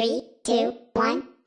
Three, two, one.